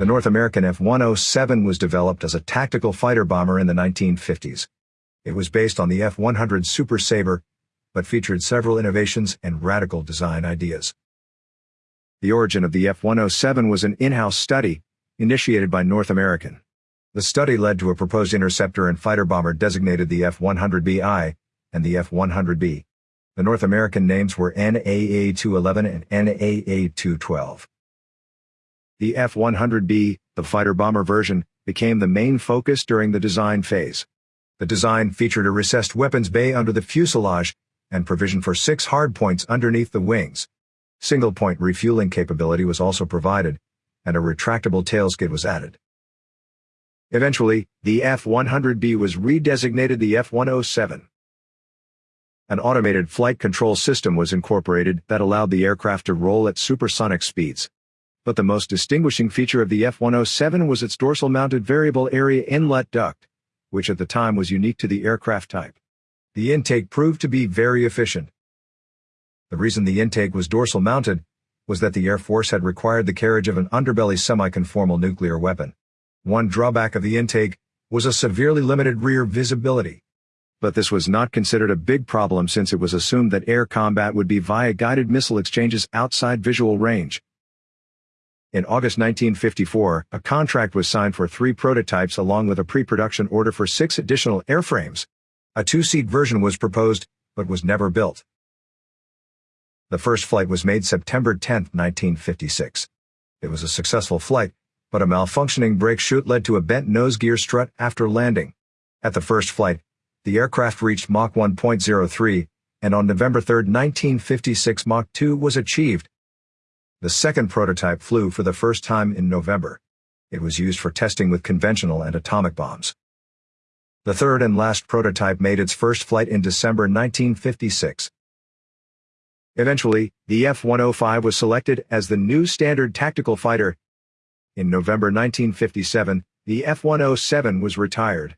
The North American F-107 was developed as a tactical fighter bomber in the 1950s. It was based on the F-100 Super Sabre, but featured several innovations and radical design ideas. The origin of the F-107 was an in-house study, initiated by North American. The study led to a proposed interceptor and fighter bomber designated the F-100BI and the F-100B. The North American names were NAA-211 and NAA-212. The F-100B, the fighter bomber version, became the main focus during the design phase. The design featured a recessed weapons bay under the fuselage and provision for six hardpoints underneath the wings. Single-point refueling capability was also provided, and a retractable tailskid was added. Eventually, the F-100B was redesignated the F-107. An automated flight control system was incorporated that allowed the aircraft to roll at supersonic speeds. But the most distinguishing feature of the F-107 was its dorsal-mounted variable area inlet duct, which at the time was unique to the aircraft type. The intake proved to be very efficient. The reason the intake was dorsal-mounted was that the Air Force had required the carriage of an underbelly semi-conformal nuclear weapon. One drawback of the intake was a severely limited rear visibility. But this was not considered a big problem since it was assumed that air combat would be via guided missile exchanges outside visual range. In August 1954, a contract was signed for three prototypes along with a pre-production order for six additional airframes. A two-seat version was proposed, but was never built. The first flight was made September 10, 1956. It was a successful flight, but a malfunctioning brake chute led to a bent nose gear strut after landing. At the first flight, the aircraft reached Mach 1.03, and on November 3, 1956 Mach 2 was achieved. The second prototype flew for the first time in November. It was used for testing with conventional and atomic bombs. The third and last prototype made its first flight in December 1956. Eventually, the F-105 was selected as the new standard tactical fighter in November 1957, the F-107 was retired.